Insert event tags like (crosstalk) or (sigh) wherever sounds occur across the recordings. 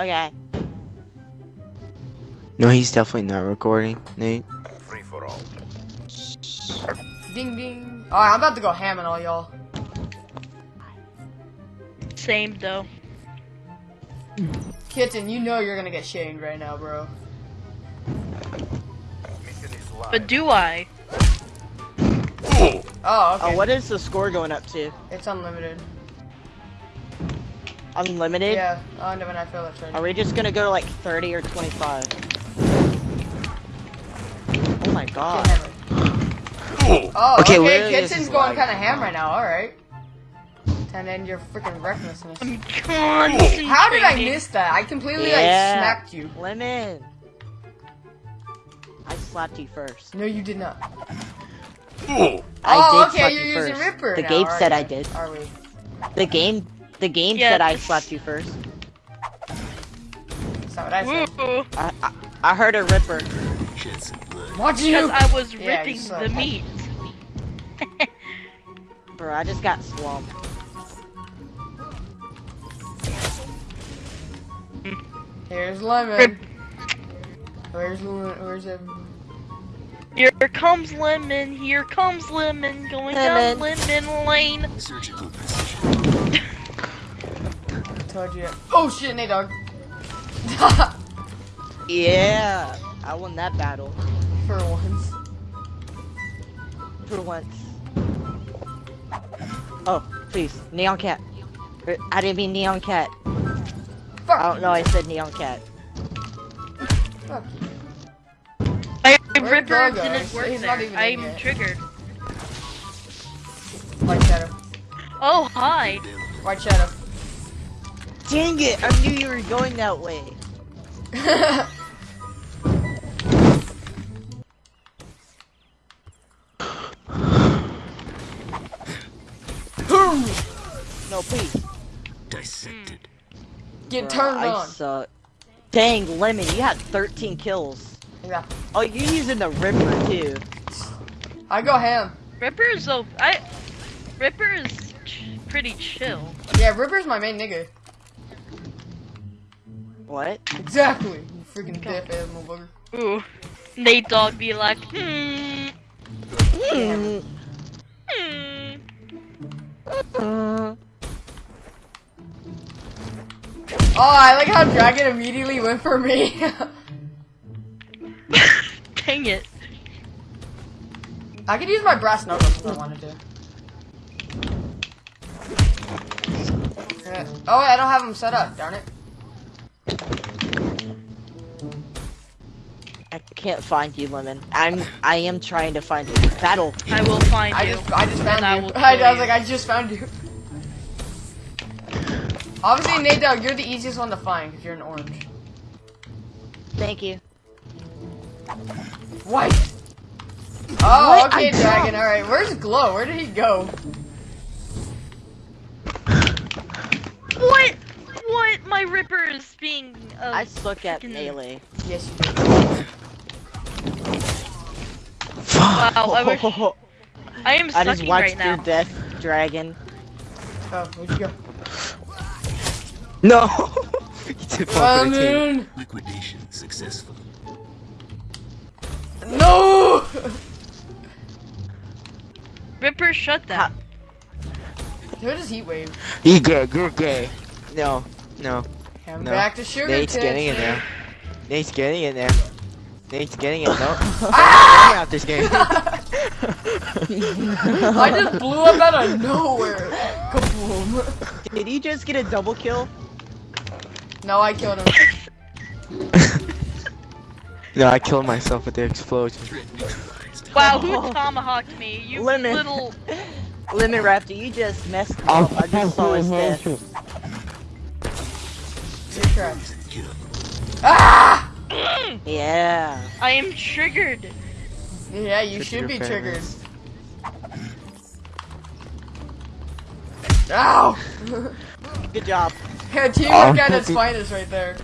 Okay. No, he's definitely not recording, Nate. Free for all. Ding ding. Alright, I'm about to go ham on all y'all. Same though. Kitten, you know you're gonna get shamed right now, bro. Mission is live. But do I? Oh, okay. Oh, what is the score going up to? It's unlimited. Unlimited? Yeah. Oh, no, when I feel that's. Are we just gonna go to like 30 or 25? Oh my god. Oh. oh, Okay, okay, literally this Kitten's is going live. kind of ham right now, alright. And then your freaking recklessness. I'm concentrating. How did I miss that? I completely like Yeah. smacked you. Lemon! I slapped you first. No, you did not. Oh. I oh, did okay, slap you're you using first. Ripper The now, game said you? I did. Are we? The game, the game Yeah, said I slapped you first. That's not what I said. Ooh, I, I, I heard a ripper. Watch you! because I was Yeah, ripping suck. the meat. (laughs) Bro, I just got swamped. Here's Lemon. Rip. Where's Lemon? Where's him? Here comes lemon. Here comes lemon. Going down lemon lane. Told you. Oh shit, Nate dog. (laughs) Yeah, I won that battle For once. for once. Oh, please, neon cat. I didn't mean neon cat. Fuck. Oh, I don't know. I said neon cat. Fuck you. My Where'd ripper didn't work he's not even I'm yet. triggered. White shadow. Oh hi. White shadow. Dang it! I knew you were going that way. (laughs) No, please. Dissected. Get Bruh, turned I on. suck. Dang, Lemon, you had 13 kills. Yeah. Oh, you're using the Ripper too. I go ham. Ripper is so I. Ripper is ch pretty chill. Yeah, Ripper's my main nigga. What? Exactly. You freaking deaf ass motherfucker. Ooh. Nate Dog be like, hmm. Hmm. Hmm. Oh, I like how Dragon immediately went for me. (laughs) Dang it. I could use my brass knuckles if I wanted to. (laughs) Oh, wait, I don't have them set up, darn it. I can't find you, Lemon. I'm. I am trying to find you. Battle. I will find I you. just, I just found And you. (laughs) I, I was you. like, I just found you. Obviously, Nate Dog, you're the easiest one to find because you're an orange. Thank you. White. Oh, What? okay, I Dragon. All right, where's Glow? Where did he go? What? What? My Ripper is being. Uh, I suck at freaking- melee. Yes, you did. Fuck. Wow, I wish. (laughs) I am I just sucking watched right your now. death, Dragon. Oh, where'd you go? No. (laughs) you did fall for the team. Lemon. Liquidation successful. No. (laughs) Ripper, shut that. Who does Heat Wave? You gay. You're gay. No. No. I'm No. back to sugar Nate's tits. getting in there. Nate's getting in there. Nate's getting it. No. Ah! Out this game. (laughs) I just blew up out of nowhere. Kaboom. Did he just get a double kill? No, I killed him. (laughs) no, I killed myself with the explosion. Wow, who tomahawked me? You Lemon. little. (laughs) Lemon Raptor, you just messed me Oh, up. I just saw his death. You're correct. Kill. Ah! Yeah. I am triggered. Yeah, you Trigger should be triggered. families. Ow! Good job. yeah, teamwork Oh, at its pussy. finest right there.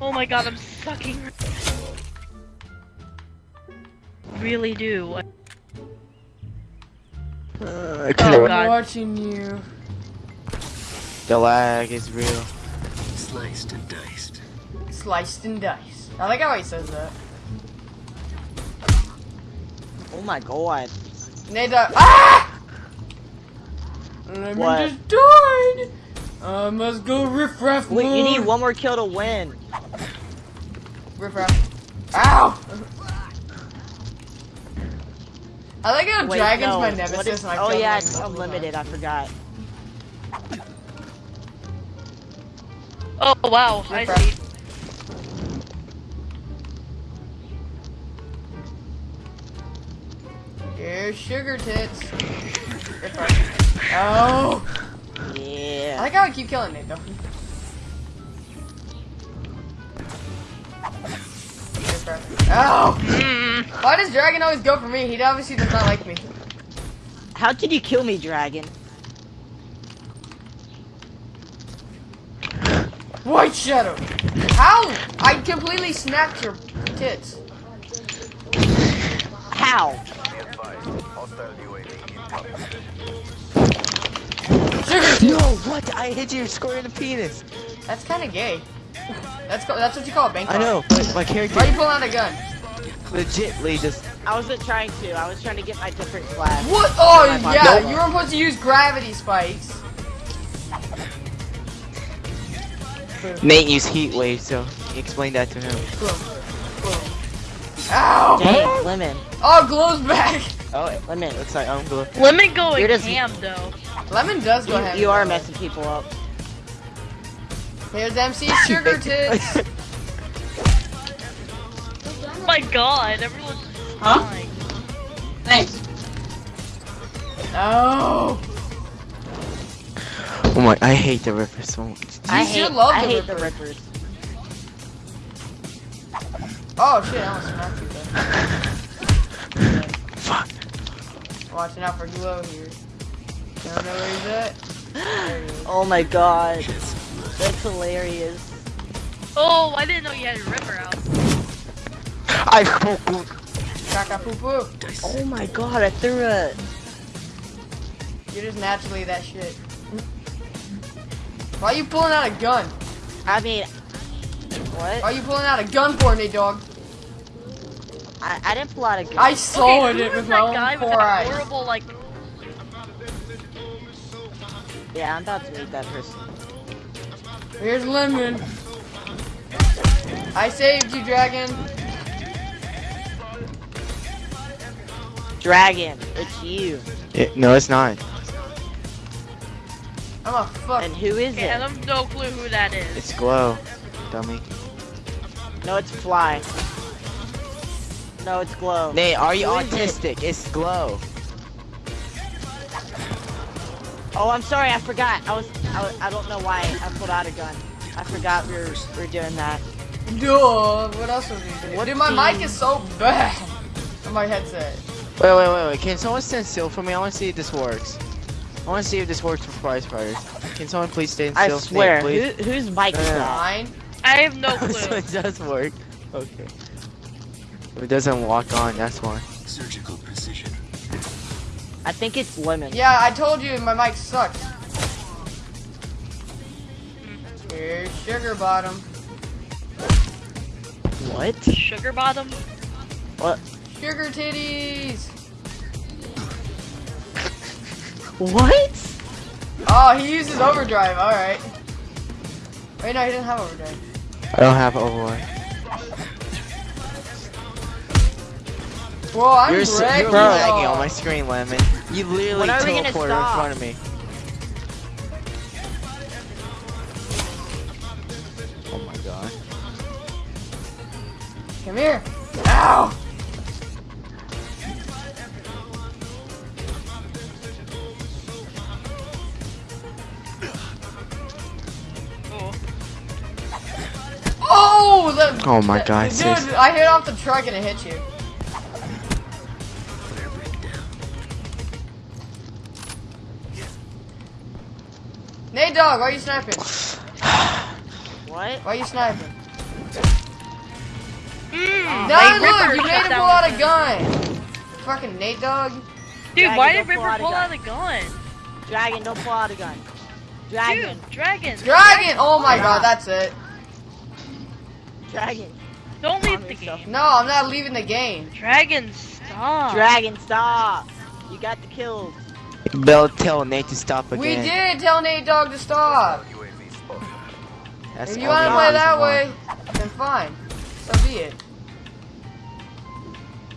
Oh my god, I'm sucking. Really do. Uh, I Oh, could've- God. I'm watching you. The lag is real. Sliced and diced. Sliced and diced. I like how he says that. Oh my god. Nate Dogg. Ah! Let me What? just died. I must go riff raff Wait, you need one more kill to win. Riff raff. Ow! I like how Wait, Dragon's no, my nemesis is- and I oh yeah, it's unlimited, I forgot. Oh wow, I Riff-raff. see. times. Here's sugar tits. Riff raff. Oh! I Yeah. like how I keep killing Nate though. Oh! Mm. Why does Dragon always go for me? He obviously does not like me. How did you kill me, dragon? White Shadow! How? I completely snapped your tits. How? Be advised. Hostile UAV incoming. Sugar tits! No, what? I hit you square in the penis. That's kind of gay. That's that's what you call a bank I know, but my character Why are you pulling out a gun? legitly just. I wasn't trying to. I was trying to get my different flag. What? Oh yeah, Nope. you were supposed to use gravity spikes. Nate used heat wave, so explain that to him. Boom. Boom. Ow! Dang, lemon. Oh, glow's back. (laughs) Oh, Lemon. looks like oh, I'm blue. Lemon going You're just- ham though. Lemon does go You, ahead. you are messing people up. Here's MC Sugar (laughs) Tits. Oh my god, everyone's Huh? dying. Thanks. Oh. Oh my, I hate the Ripper so much. I hate, love I the hate the rippers. Oh shit! I almost smacked you there. Fuck. Watching out for glow here. I don't know where he's at. There he is. Oh my god. That's hilarious. Oh, I didn't know you had a ripper out. I Caca poo poo. Oh my god, I threw a. You're just naturally that shit. Why are you pulling out a gun? I mean. What? Why are you pulling out a gun for me, dog? I, I didn't pull out a gun. I saw okay, who it was with my own with four that eyes. horrible like? Yeah, I'm about to meet that person. Here's Lemon. I saved you, Dragon. Dragon, it's you. It, no, it's not. I'm fuck. And who is Okay, I it? have no clue who that is. It's Glow, dummy. No, it's Fly. No, it's Glow. Nate, are you Who is it? autistic? It's Glow. Oh, I'm sorry, I forgot. I was, I, was, I don't know why I pulled out a gun. I forgot we were, we were doing that. Duh. What else was he doing? What Dude, my team? mic is so bad. (laughs) On my headset. Wait, wait, wait, wait. Can someone stand still for me? I want to see if this works. I want to see if this works for prize fighters. Can someone please stand I still? swear. Nate, Who, whose mic is Yeah. Mine. I have no please. (laughs) so clue. it does work. Okay. If it doesn't walk on, that's why. surgical precision. I think it's Lemon. Yeah, I told you my mic sucks. Here's Sugar Bottom. What? Sugar bottom. What? Sugar titties. What? Oh, he uses overdrive. All right. Wait, no, he doesn't have overdrive. I don't have Overwatch. Whoa, I'm You're, s- wrecking you're Bro. lagging on my screen, Lemon. You literally When are teleported in front of me. Oh my god. Come here. Ow. Oh, my God, dude! sis. I hit off the truck and it hit you. Whatever it down. Nate, dog, why are you sniping? What? Why are you sniping? Mm, No, my look, you made him pull out a the- gun. Fucking Nate, dog. Dude, Dragon, why don't did pull Ripper out pull gun. out a gun? Dragon, don't pull out a gun. Dragon. Dude, dragon. Dragon! Oh my god, that's it. Dragon. Don't leave the yourself. game. No, I'm not leaving the game. Dragon, stop. Dragon, stop. You got the kills. Bell tell Nate to stop again. We did tell Nate Dog to stop. That's If you want to play that why. way, then fine. So be it.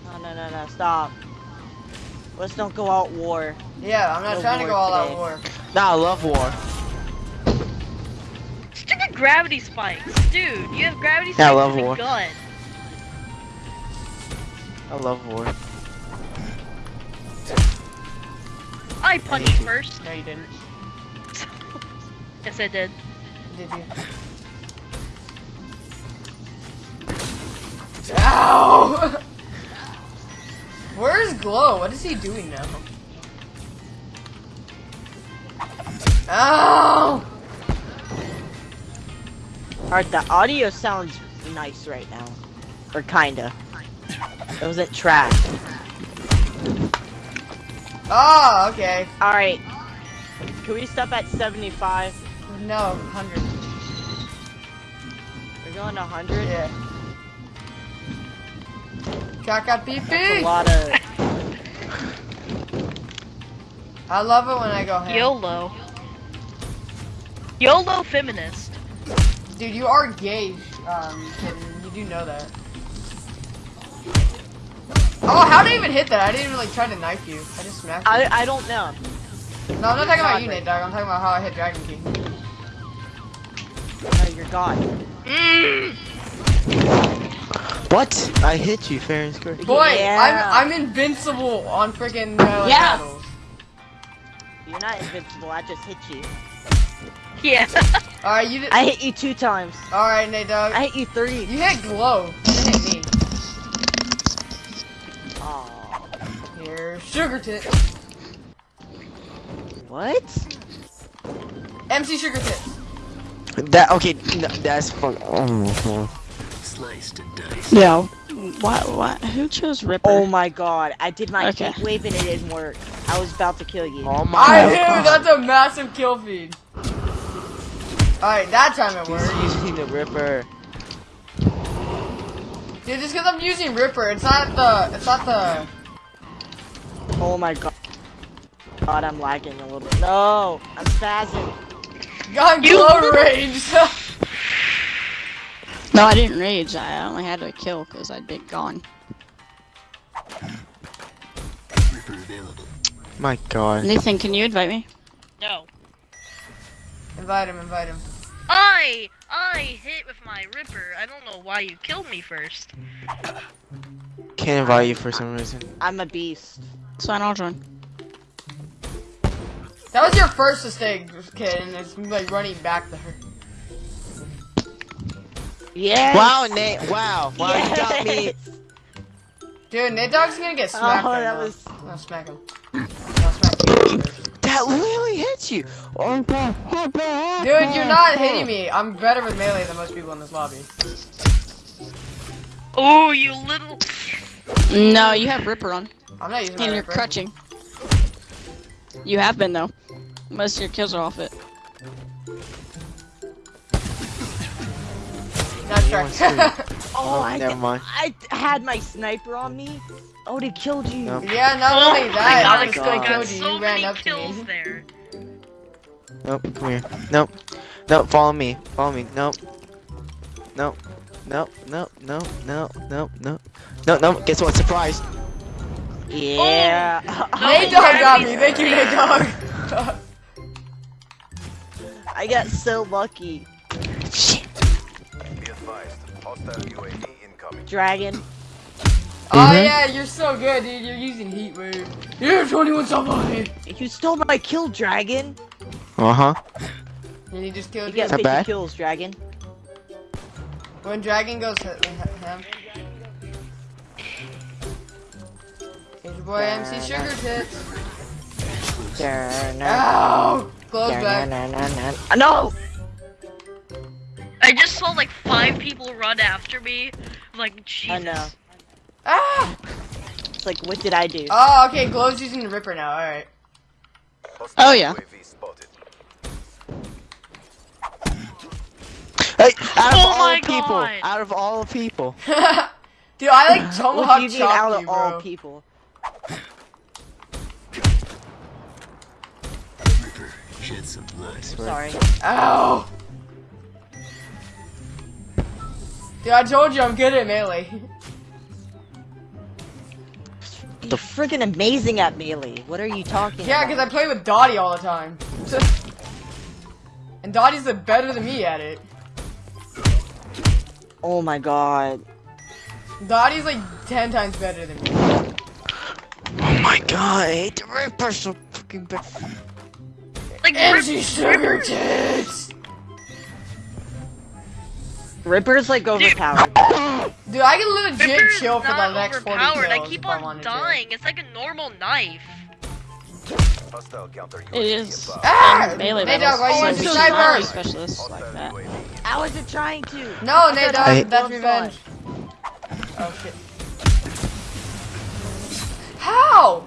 No, no, no, no, stop. Let's don't go out war. Yeah, I'm not No trying to go all out war. Nah, I love war. Stupid gravity spikes. Dude, you have gravity spikes Yeah, I love in war. gun. I love war. I punched first. No, you didn't. (laughs) Yes, I did. Did you? Ow! (laughs) Where's Glow? What is he doing now? Ow! Alright, the audio sounds nice right now. Or kinda. It wasn't trash. Oh, okay. Alright. Can we stop at 75? No, 100. We're going to 100? Yeah. Kaka pee That's a lot of... I love it when I go ham. YOLO. YOLO feminist. Dude, you are gay, um, kitten. You do know that. Oh, how did I even hit that? I didn't even, like, try to knife you. I just smacked you. I, I don't know. no, I'm not talking about you, God, Nate, dog. I'm talking about how I hit Dragon King. No, you're gone. Mm. What? I hit you fair and square. Boy, Yeah. I'm I'm invincible on freaking melee Yeah. battles. You're not invincible, I just hit you. (laughs) Yeah. Alright, you did. I hit you two times. Alright, Nate, dog. I hit you three. You hit Glow. You didn't hit me. Aw. Here, Sugar Tit. What? MC Sugar Tits. That okay? No, that's fuck. Oh, Sliced and diced. Yeah. What? What? Who chose Ripper? Oh my god, I did my Okay. heat wave and it didn't work. I was about to kill you. oh my. I knew that's a massive kill feed. Alright, that time it worked. He's using the Ripper. Dude, just because I'm using Ripper, it's not the. It's not the. Oh my god. God, I'm lagging a little bit. No, I'm spazzing. Got You Glow little- (laughs) Rage. No, I didn't rage. I only had to kill because I'd been gone. Ripper available. My God. Nathan, can you invite me? No. invite him, invite him. I I hit with my ripper. I don't know why you killed me first. Can't invite you for some reason. I'm a beast. It's fine, I'll join. That was your first mistake, kid, and it's like running back there. Yes. Wow, Nate. Wow. Wow, you got me. Dude, Nate Dog's gonna get oh, smacked Oh, right that now. was- No, smack him. That literally hits you. Oh, God. Oh, Dude, you're not hitting me. I'm better with melee than most people in this lobby. Oh, you little. No, you have Ripper on, I'm not using my and you're crutching. You have been though. Most of your kills are off it. Nice You want try. Oh, I, never mind. I had my sniper on me. Oh, they killed you. No. yeah, not Oh only my that, god, I oh I just God. still got killed you. so You ran many up to kills me. there. Nope. Come here. Nope. Nope. Follow me. Follow me. Nope. Nope. Nope. Nope. Nope. Nope. Nope. Nope. No, no, guess what? Surprise! Yeah. Oh, (laughs) Nate Dogg got me. Thank you, Nate Dogg. I got so lucky. Shit! Be advised. Hostile UAV incoming. Dragon. Oh yeah, you're so good, dude. You're using Heat Wave. You're 21 somebody. You stole my kill, Dragon. Uh huh. And he just You killed you. get that 50 bad? kills, Dragon. When Dragon goes h- h- ham. Here's your boy MC Sugar Tits. No. Ow! Close back. No. I just saw like five people run after me. I'm like, Jesus. I know. Ah! It's like, what did I do? Oh, okay. Glow's using the Ripper now. All right. Oh, yeah. Hey, out of Oh all people, God. out of all people. (laughs) Dude, I like What tomahawk you mean out chop of you, all people? Reaper, shed some blood. Sorry. Ow! Dude, I told you I'm good at melee. You're freaking amazing at melee. What are you talking Yeah, because I play with Dottie all the time. (laughs) and Dottie's better than me at it. Oh my god. Dottie's like 10 times better than me. Oh my god, I hate the Reaper so fucking bad. Like Rip- Sugar Tits! Ripper's like overpowered. Dude, I can legit Ripper is chill for the next 40 overpowered. kills I keep if I on wanted dying. It's like a normal knife. Hostile counter UAV It is. above. to. Ah! Melee Nate battles. Dogg, why you Oh, use I'm the so sniper? sorry. specialists like that. I wasn't trying to. No, Nate I that's revenge. Oh shit. How?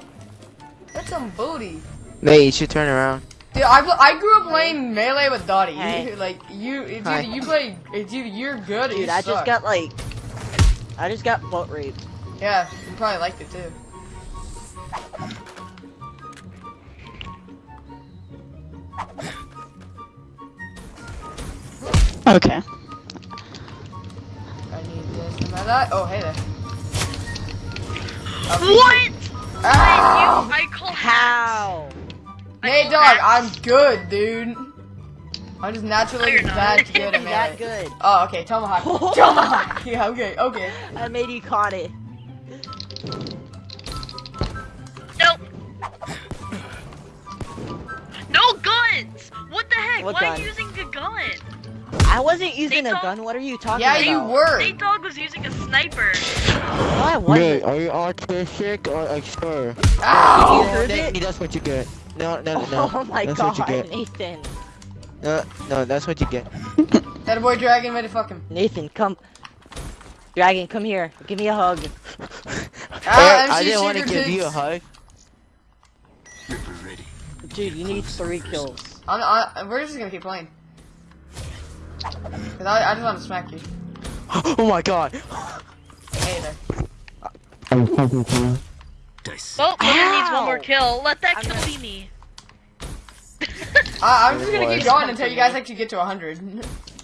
That's some booty. Nate, you should turn around. Dude, I, I grew up playing melee with Dottie. Hey. (laughs) like you, dude, Hi. you play, it's either you're good Dude, you I suck. just got like. I just got butt raped. Yeah, you probably liked it too. Okay. I need this and that. Oh, hey there. What? Ow! I call How? I Nate call Dog, hacks. I'm good, dude. I'm just naturally you're not. that good at That good. Oh, okay, Tomahawk. (laughs) Tomahawk! (laughs) Yeah, okay, okay. I made you caught it. Nope. No guns! What the heck? What Why are you using a gun? I wasn't using They a gun. What are you talking Yeah, about? Yeah, you were. Nate Dog was using a sniper. No, I wasn't. are you autistic or a sure? Ow! You heard Nate, it? that's what you get. No, no, no. (laughs) Oh my that's god, what you get. Nathan. No, no, that's what you get. (laughs) That boy Dragon ready to fuck him. Nathan, come. Dragon, come here. Give me a hug. (laughs) Ah, Hey, I didn't want to give you a Tits. hug. Reaper ready. Dude, you need three kills. I'm, I, we're just gonna keep playing. Cause I, I just want to smack you. (gasps) Oh my god. Hey there. Dice. Well, Winner needs one more kill. Let that I'm kill gonna- be me. (laughs) I, I'm just gonna keep going until you guys actually get to 100. (laughs)